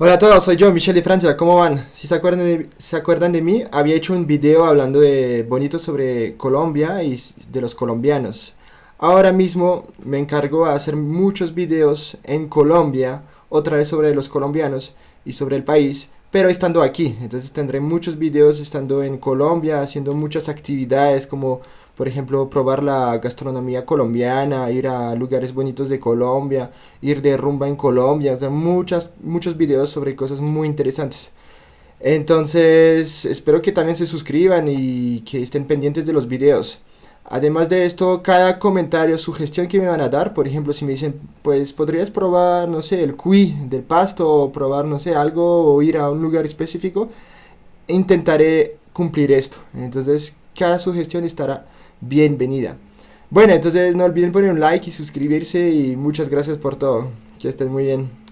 Hola a todos, soy yo, Michelle de Francia, ¿cómo van? Si se acuerdan, de, mí, había hecho un video hablando de bonito sobre Colombia y de los colombianos. Ahora mismo me encargo de hacer muchos videos en Colombia, otra vez sobre los colombianos y sobre el país, pero estando aquí. Entonces tendré muchos videos estando en Colombia, haciendo muchas actividades como por ejemplo probar la gastronomía colombiana, ir a lugares bonitos de Colombia, ir de rumba en Colombia, o sea, muchas, muchos videos sobre cosas muy interesantes. Entonces espero que también se suscriban y que estén pendientes de los videos. Además de esto, cada comentario, sugestión que me van a dar, por ejemplo, si me dicen, pues podrías probar, no sé, el cuy del pasto, o probar, no sé, algo, o ir a un lugar específico, intentaré cumplir esto. Entonces, cada sugestión estará bienvenida. Bueno, entonces no olviden poner un like y suscribirse y muchas gracias por todo. Que estén muy bien.